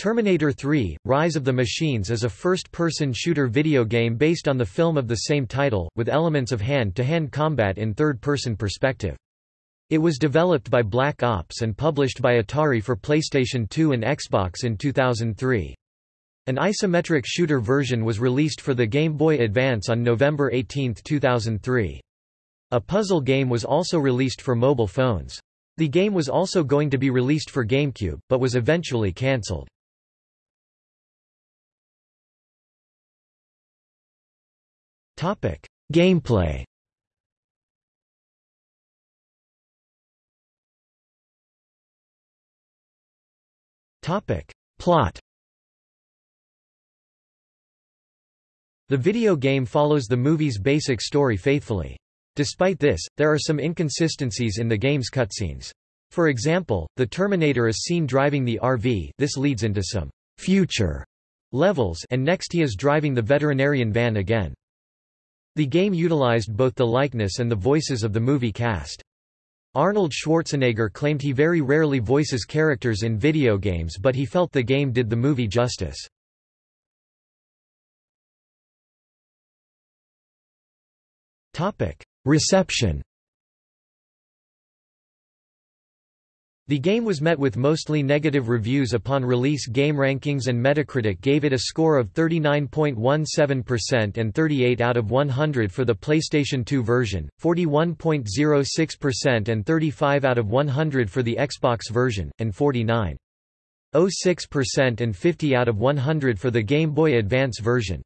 Terminator 3 – Rise of the Machines is a first-person shooter video game based on the film of the same title, with elements of hand-to-hand -hand combat in third-person perspective. It was developed by Black Ops and published by Atari for PlayStation 2 and Xbox in 2003. An isometric shooter version was released for the Game Boy Advance on November 18, 2003. A puzzle game was also released for mobile phones. The game was also going to be released for GameCube, but was eventually cancelled. Topic: Gameplay. Topic: Plot. The video game follows the movie's basic story faithfully. Despite this, there are some inconsistencies in the game's cutscenes. For example, the Terminator is seen driving the RV this leads into some future levels and next he is driving the veterinarian van again. The game utilized both the likeness and the voices of the movie cast. Arnold Schwarzenegger claimed he very rarely voices characters in video games but he felt the game did the movie justice. Reception The game was met with mostly negative reviews upon release GameRankings and Metacritic gave it a score of 39.17% and 38 out of 100 for the PlayStation 2 version, 41.06% and 35 out of 100 for the Xbox version, and 49.06% and 50 out of 100 for the Game Boy Advance version.